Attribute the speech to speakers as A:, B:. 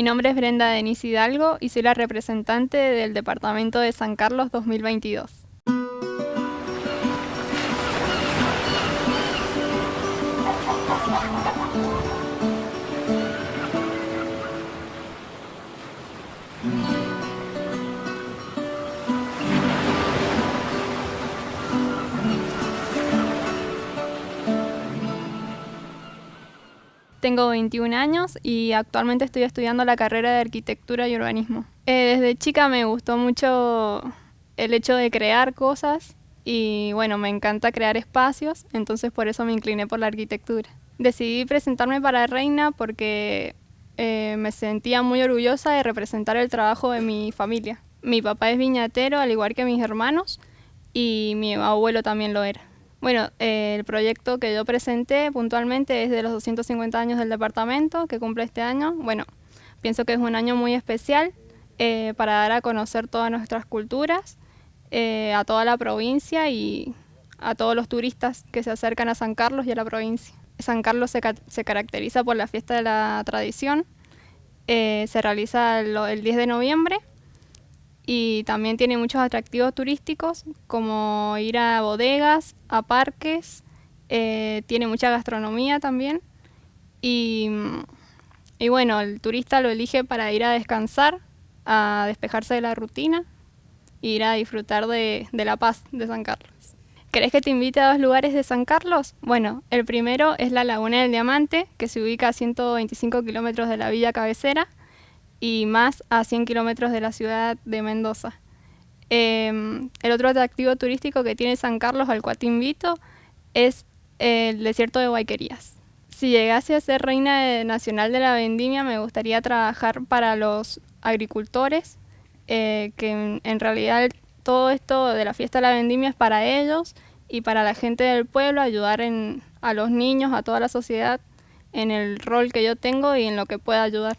A: Mi nombre es Brenda Denis Hidalgo y soy la representante del Departamento de San Carlos 2022. Tengo 21 años y actualmente estoy estudiando la carrera de arquitectura y urbanismo. Eh, desde chica me gustó mucho el hecho de crear cosas y bueno, me encanta crear espacios, entonces por eso me incliné por la arquitectura. Decidí presentarme para Reina porque eh, me sentía muy orgullosa de representar el trabajo de mi familia. Mi papá es viñatero, al igual que mis hermanos, y mi abuelo también lo era. Bueno, eh, el proyecto que yo presenté puntualmente es de los 250 años del departamento que cumple este año. Bueno, pienso que es un año muy especial eh, para dar a conocer todas nuestras culturas, eh, a toda la provincia y a todos los turistas que se acercan a San Carlos y a la provincia. San Carlos se, se caracteriza por la fiesta de la tradición, se realiza el 10 de noviembre y también tiene muchos atractivos turísticos como ir a bodegas, a parques, eh, tiene mucha gastronomía también y, y, bueno, el turista lo elige para ir a descansar, a despejarse de la rutina e ir a disfrutar de, de la paz de San Carlos. ¿Querés que te invite a dos lugares de San Carlos? Bueno, el primero es la Laguna del Diamante, que se ubica a 125 kilómetros de la villa cabecera y más a 100 kilómetros de la ciudad de Mendoza. Em, el otro atractivo turístico que tiene San Carlos, al cual te invito, es el desierto de Guayquerías. Si llegase a ser reina nacional de la vendimia, me gustaría trabajar para los agricultores, eh, que en, realidad todo esto de la fiesta de la vendimia es para ellos y para la gente del pueblo, ayudar a los niños, a toda la sociedad, en el rol que yo tengo y en lo que pueda ayudar.